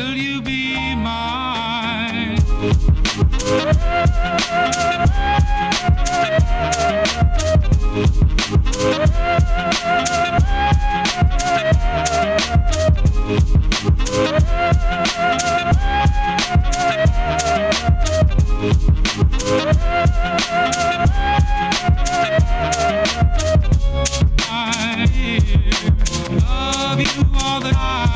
Will you be mine? I love you all the time.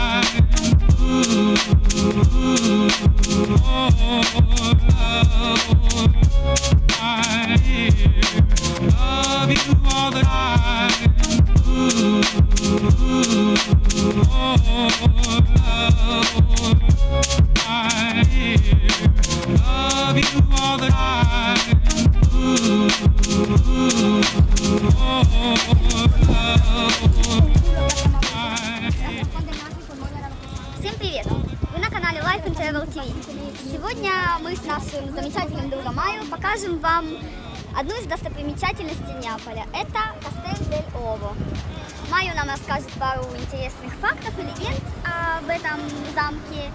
TV. Сегодня мы с нашим замечательным другом Майо покажем вам одну из достопримечательностей Неаполя. Это Кастель дель Ово. Майо нам расскажет пару интересных фактов и легенд об этом замке.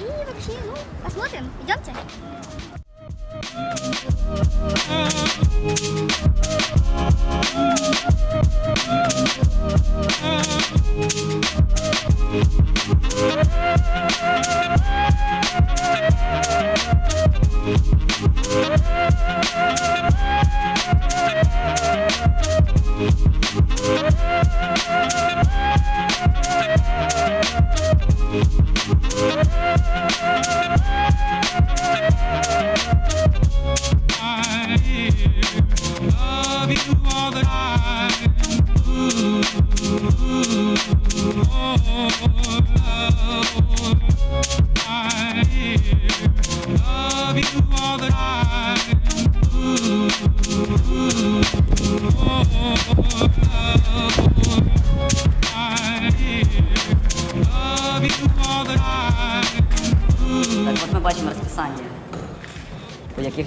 И вообще, ну, посмотрим. Идемте. I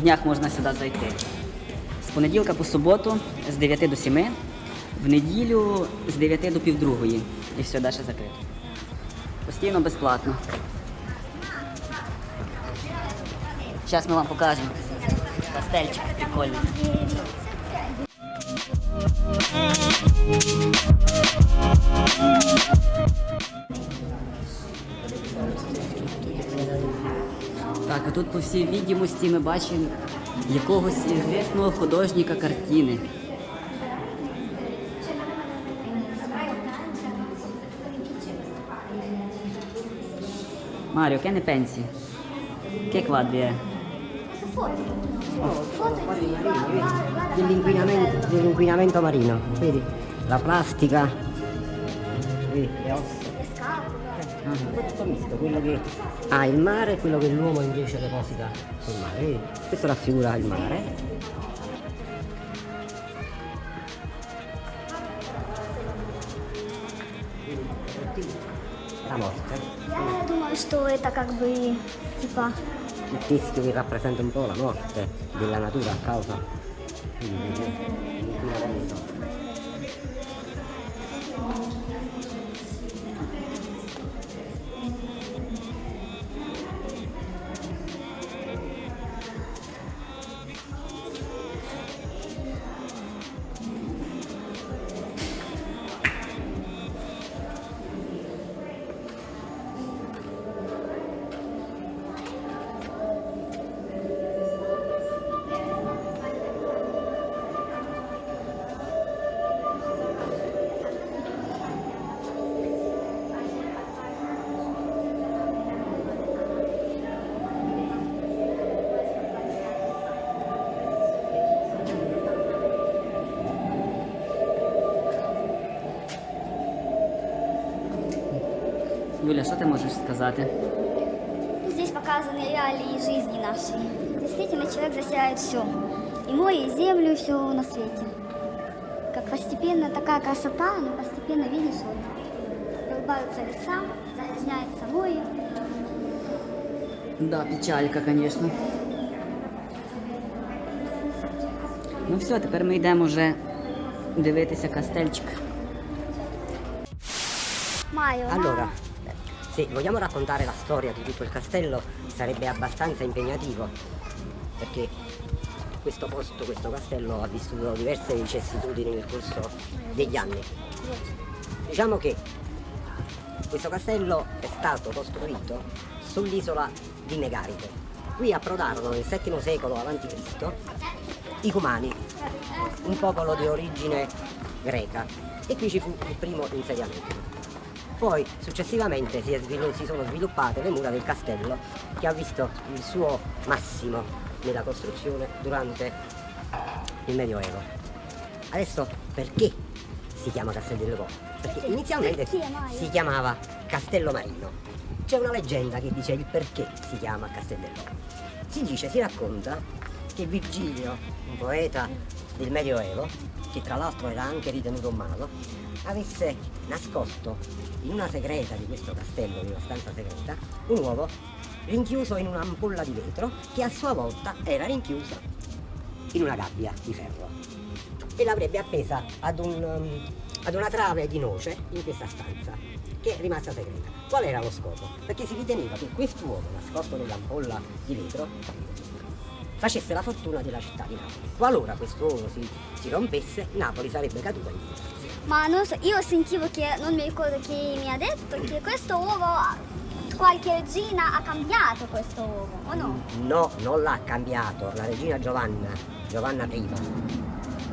днях можна сюди зайти. З понеділка по суботу з 9 до 7, в неділю з 9 до півдругої. І все, далі закрито. Постійно безплатно. Зараз ми вам покажемо. Пастельчик прикольний. Так, а тут, по всій відомості, ми бачимо якогось известного художника картини. Mario, che ne pensi? Che quadri è? dell'inquinamento, dell'inquinamento marino, vedi? La plastica, vedi, le ossa. Un po' tutto misto, quello che ha il mare e quello che l'uomo invece deposita sul mare, vedi? Questo raffigura il mare. La morte. Я думаю, что это как бы типа Il teschio che rappresenta un po' la morte della natura a causa dell'inquinamento. Юля, що ти можеш сказати? Здесь показаны реалии жизни нашей. Действительно, человек засирает все. И море, и землю, и все на свете. Как постепенно такая красота, но постепенно, видишь, вот, вырубаются леса, загрязняется море. Да, печалька, звісно. Ну все, тепер ми йдемо вже дивитися кастельчик. Майо, Allora, Se vogliamo raccontare la storia di tutto il castello sarebbe abbastanza impegnativo, perché questo posto, questo castello ha vissuto diverse vicissitudini nel corso degli anni. Diciamo che questo castello è stato costruito sull'isola di Megaride. Qui approdarono nel VII secolo a.C. i Cumani, un popolo di origine greca, e qui ci fu il primo insediamento. Poi successivamente si, si sono sviluppate le mura del castello che ha visto il suo massimo nella costruzione durante il Medioevo. Adesso perché si chiama Castello? Perché inizialmente si chiamava Castello Marino. C'è una leggenda che dice il perché si chiama Castello. Si dice, si racconta che Virgilio, un poeta del Medioevo, che tra l'altro era anche ritenuto un mago, avesse nascosto in una segreta di questo castello, in una stanza segreta, un uovo rinchiuso in un'ampolla di vetro che a sua volta era rinchiusa in una gabbia di ferro e l'avrebbe appesa ad, un, um, ad una trave di noce in questa stanza che è rimasta segreta. Qual era lo scopo? Perché si riteneva che quest'uovo nascosto nell'ampolla di vetro facesse la fortuna della città di Napoli. Qualora quest'uovo si, si rompesse, Napoli sarebbe caduta in disgrazia. Ma non so, io sentivo che, non mi ricordo chi mi ha detto, che questo uovo qualche regina ha cambiato questo uovo, o no? No, non l'ha cambiato, la regina Giovanna, Giovanna I.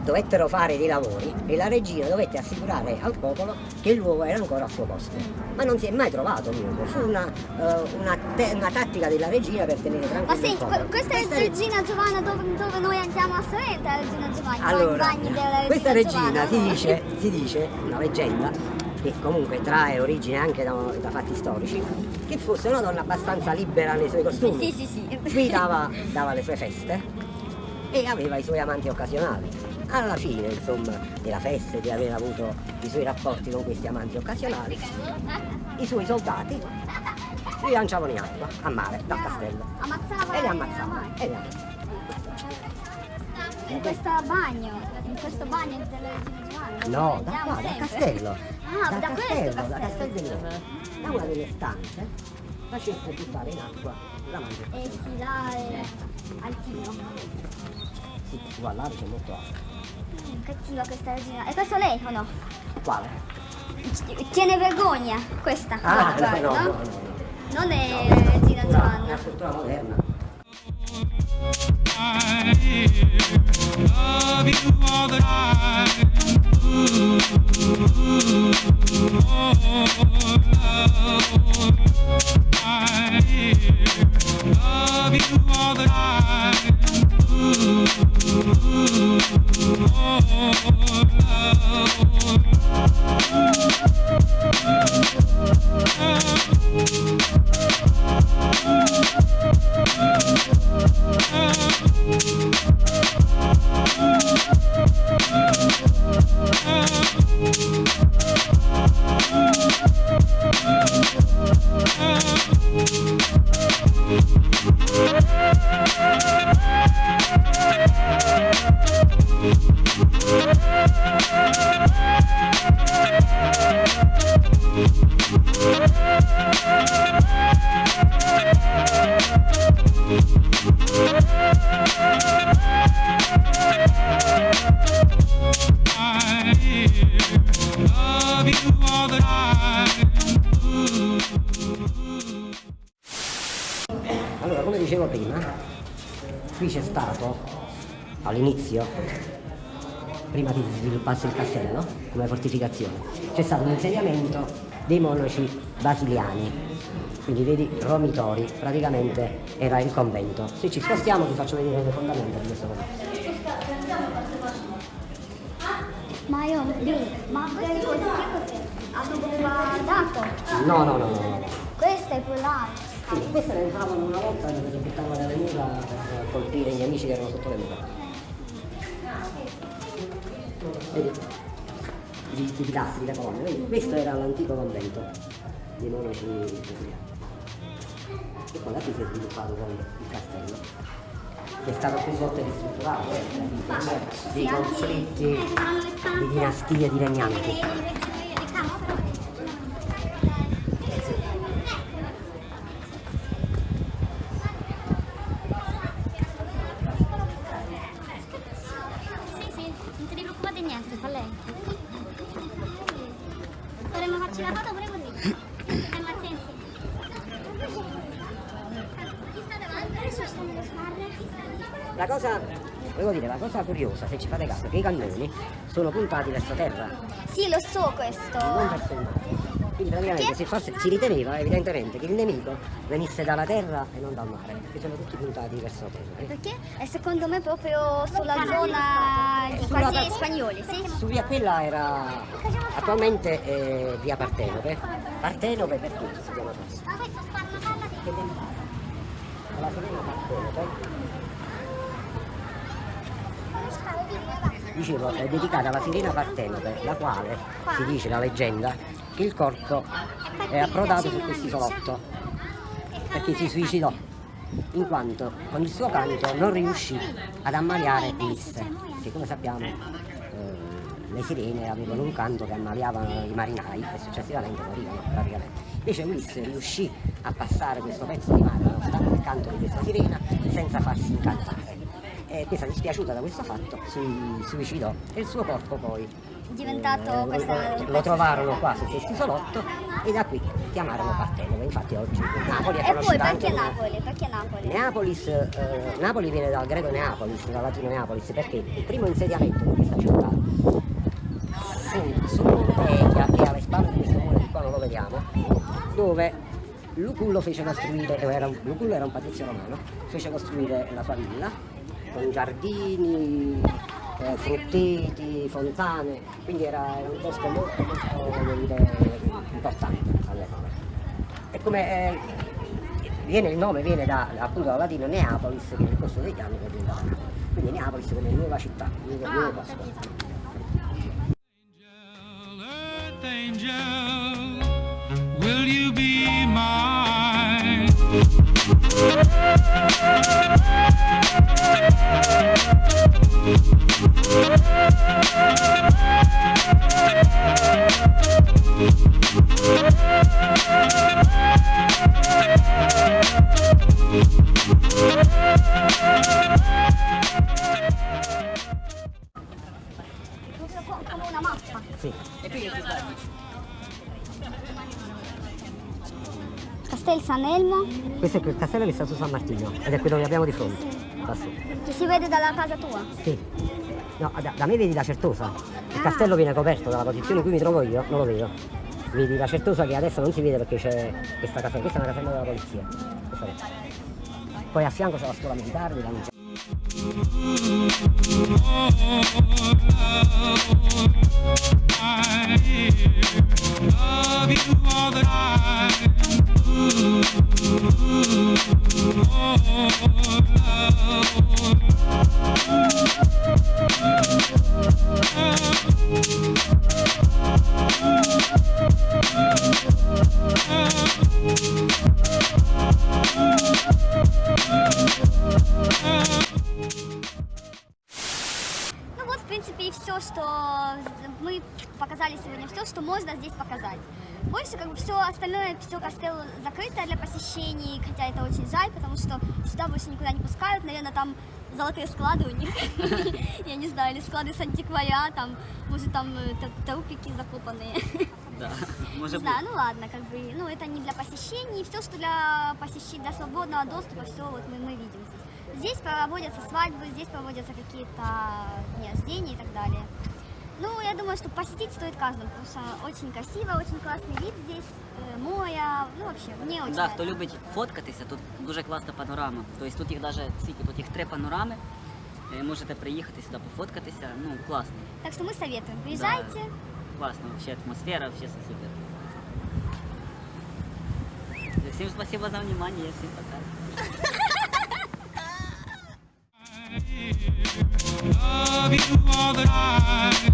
Dovettero fare dei lavori e la regina dovette assicurare al popolo che l'uovo era ancora al suo posto. Ma non si è mai trovato l'uovo, fu una, eh, una te- una tattica della regina per tenere tranquillo Ma senti, popolo. que- questa è Questa regina Giovanna dove, dove noi andiamo a Sorrento, la regina Giovanna, va Allora, regina questa regina Giovanna, si no? dice, si dice, una leggenda, che comunque trae origine anche da, da fatti storici, che fosse una donna abbastanza libera nei suoi costumi. Sì, sì, sì. Qui dava, dava le sue feste e aveva i suoi amanti occasionali. Alla fine, insomma, della festa e di aver avuto i suoi rapporti con questi amanti occasionali, i suoi soldati li lanciavano in acqua, a mare, dal castello. Ammazzava E li ammazzavano. E li ammazzavano. In questo bagno, in questo bagno dove No, da qua, dal sempre. castello. Ah, dal da questo castello, da castello. Castel dell'Oro. Da una delle stanze facesse buttare in acqua la mangia. E si là è altino. Sì, guardate, c'è molto alto. Cattiva questa regina. E questo lei o no? Quale? Tiene vergogna questa. Ah, guarda, no, no, no. Non è regina Una, una Giovanna. scultura moderna. All'inizio, prima che si sviluppasse il castello come fortificazione, c'è stato un insediamento dei monaci basiliani. Quindi vedi Romitori, praticamente era il convento. Se ci spostiamo ti faccio vedere le fondamenta di questo convento. Ma io, ma che cos'è? No, no, no, no. Questo è polare. Sì, queste le entravano una volta si buttavano dalle mura per colpire gli amici che erano sotto le mura. Vedi? I, pilastri, le colonne, vedi? Questo era l'antico convento dei monaci brasiliani. E poi da qui si è sviluppato poi il castello, che è stato più volte ristrutturato, eh, per dei conflitti di dinastie di regnanti. La cosa, volevo dire, la cosa curiosa, se ci fate caso, è che i cannoni sono puntati verso terra, Sì, lo so questo. non verso il mare. Quindi praticamente si, fosse- si riteneva evidentemente che il nemico venisse dalla terra e non dal mare, perché sono tutti puntati verso terra. Perché? E secondo me proprio sulla zona di Sulla quartieri par- spagnoli, sì? Su via quella era attualmente è via Partenope. Partenope perché si chiama così? Che dentro la sirena Partenope dicevo è dedicata alla sirena Partenope, la quale si dice la leggenda che il corpo è approdato su questo isolotto perché si suicidò in quanto con il suo canto non riuscì ad ammaliare Ulisse che come sappiamo eh, le sirene avevano un canto che ammaliavano i marinai e successivamente morivano praticamente invece Ulisse riuscì a passare questo pezzo di mare nonostante il canto di questa sirena senza farsi incantare e questa dispiaciuta da questo fatto si suicidò e il suo corpo poi Diventato eh, questa... lo, trovarono qua su questo isolotto e da qui chiamarono Partenope infatti oggi Napoli è E poi conosciuta perché Napoli? Perché Napoli? Neapolis, eh, Napoli viene dal greco Neapolis, dal latino Neapolis, perché il primo insediamento di questa città fu su che è alle spalle di questo muro di qua non lo vediamo, dove Lucullo fece costruire, eh, era un, Lucullo era un patrizio romano, fece costruire la sua villa con giardini, eh, frutteti, fontane, quindi era, era un posto molto molto dire, importante all'epoca. E come eh, viene, il nome viene da, appunto dal latino Neapolis, che nel corso degli anni è diventata Napoli. Quindi Neapolis come nuova città, nuovo, nuovo posto. Proprio Castel San Elmo, Questo è il castello che sta su San Martino ed è quello che abbiamo di fronte. Lassù. che si vede dalla casa tua. Sì. No, da, da me vedi la certosa. Il castello viene coperto dalla posizione in cui mi trovo io, non lo vedo. Vedi la certosa che adesso non si vede perché c'è questa casella, questa è una casella della polizia. Poi a fianco c'è la scuola militare dove hanno Love you all the time. Oh, сегодня, все, что можно здесь показать. Больше как бы все остальное, все костелло закрыто для посещений, хотя это очень жаль, потому что сюда больше никуда не пускают, наверное, там золотые склады у них, я не знаю, или склады с антикваря, там, может, там э, трупики закопанные. Да. Не Може знаю, бути. ну ладно, как бы, ну это не для посещений, все, что для посещения, для свободного доступа, все вот мы, мы видим здесь. Здесь проводятся свадьбы, здесь проводятся какие-то дни рождения и так далее. Ну, я думаю, что посетить стоит каждому, потому что очень красиво, очень классный вид здесь, э, море, ну вообще, мне очень Да, хто нравится. любить фоткатися, тут дуже класна панорама. Тобто тут їх навіть скільки, тут їх три панорами. Е, Можете приїхати сюди пофоткатися. Ну, класно. Так что мы советуем, приезжайте. Класно, вообще атмосфера, вообще все супер. Всем спасибо за внимание, всем пока. Love you all the time.